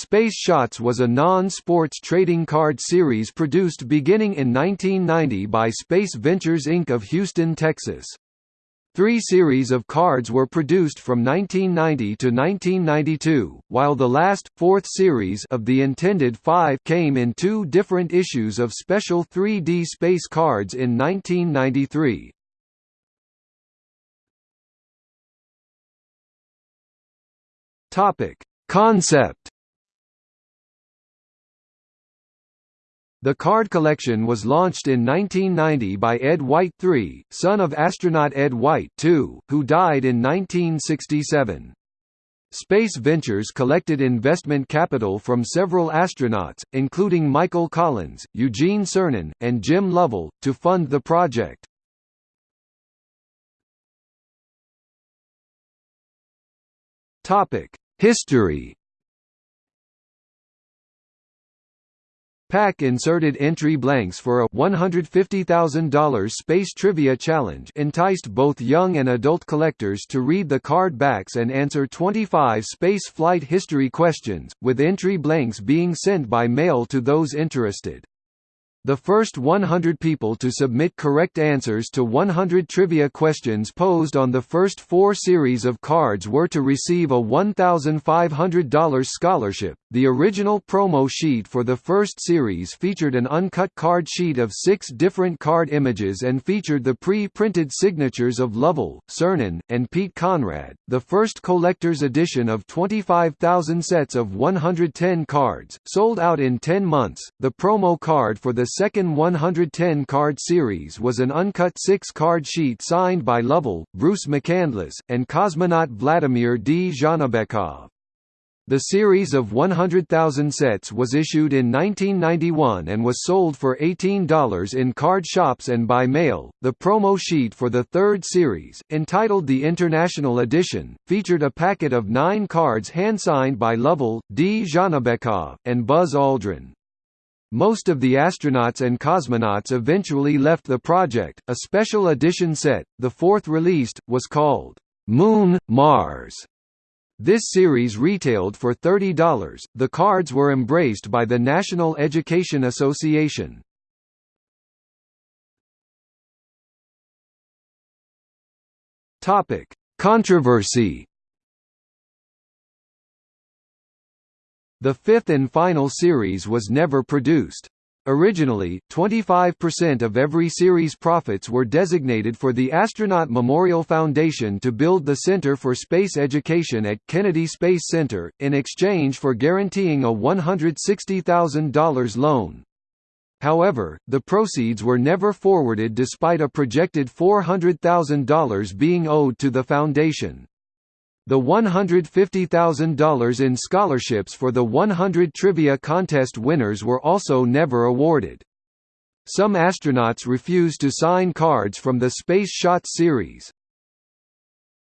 Space Shots was a non-sports trading card series produced beginning in 1990 by Space Ventures Inc. of Houston, Texas. Three series of cards were produced from 1990 to 1992, while the last, fourth series of the intended five came in two different issues of special 3D space cards in 1993. Concept The card collection was launched in 1990 by Ed White III, son of astronaut Ed White II, who died in 1967. Space Ventures collected investment capital from several astronauts, including Michael Collins, Eugene Cernan, and Jim Lovell, to fund the project. History PAC inserted entry blanks for a $150,000 space trivia challenge enticed both young and adult collectors to read the card backs and answer 25 space flight history questions, with entry blanks being sent by mail to those interested. The first 100 people to submit correct answers to 100 trivia questions posed on the first four series of cards were to receive a $1,500 scholarship. The original promo sheet for the first series featured an uncut card sheet of six different card images and featured the pre printed signatures of Lovell, Cernan, and Pete Conrad. The first collector's edition of 25,000 sets of 110 cards, sold out in 10 months. The promo card for the second 110-card series was an uncut six-card sheet signed by Lovell, Bruce McCandless, and cosmonaut Vladimir Dzhanibekov. The series of 100,000 sets was issued in 1991 and was sold for $18 in card shops and by mail. The promo sheet for the third series, entitled the International Edition, featured a packet of nine cards hand-signed by Lovell, Dzhanibekov, and Buzz Aldrin. Most of the astronauts and cosmonauts eventually left the project. A special edition set, the fourth released, was called Moon Mars. This series retailed for $30. The cards were embraced by the National Education Association. Topic: Controversy The fifth and final series was never produced. Originally, 25% of every series profits were designated for the Astronaut Memorial Foundation to build the Center for Space Education at Kennedy Space Center, in exchange for guaranteeing a $160,000 loan. However, the proceeds were never forwarded despite a projected $400,000 being owed to the foundation. The $150,000 in scholarships for the 100 trivia contest winners were also never awarded. Some astronauts refused to sign cards from the Space Shot series.